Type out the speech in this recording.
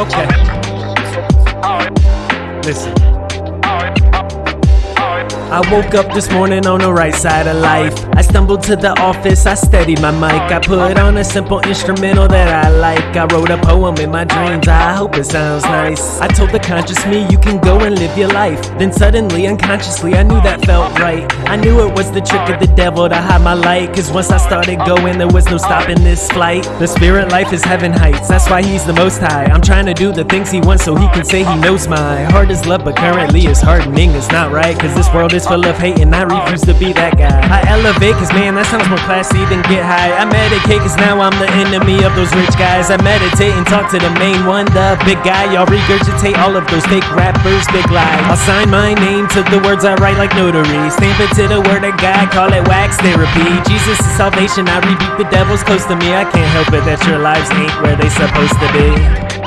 Okay. Listen. I woke up this morning on the right side of life. I stumbled to the office, I steadied my mic. I put on a simple instrumental that I like. I wrote a poem in my dreams, I hope it sounds nice. I told the conscious me, you can go and live your life. Then suddenly, unconsciously, I knew that felt right. I knew it was the trick of the devil to hide my light. Cause once I started going, there was no stopping this flight. The spirit life is heaven heights, that's why he's the most high. I'm trying to do the things he wants so he can say he knows my heart is love, but currently it's hardening. It's not right, cause this world is full of hate and I refuse to be that guy. I elevate cause man, that sounds more classy than get high. I medicate cause now I'm the enemy of those rich guys. I meditate and talk to the main one, the big guy. Y'all regurgitate all of those fake rappers, big lies. I'll sign my name to the words I write like notary. Stamp it to the word of God, call it wax therapy. Jesus is salvation, I rebuke the devils close to me. I can't help it that your lives ain't where they supposed to be.